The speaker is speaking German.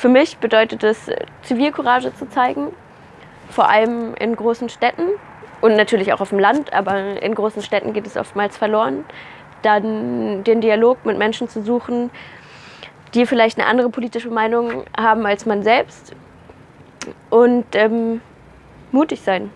für mich bedeutet es, Zivilcourage zu zeigen, vor allem in großen Städten und natürlich auch auf dem Land, aber in großen Städten geht es oftmals verloren. Dann den Dialog mit Menschen zu suchen, die vielleicht eine andere politische Meinung haben als man selbst und ähm, mutig sein.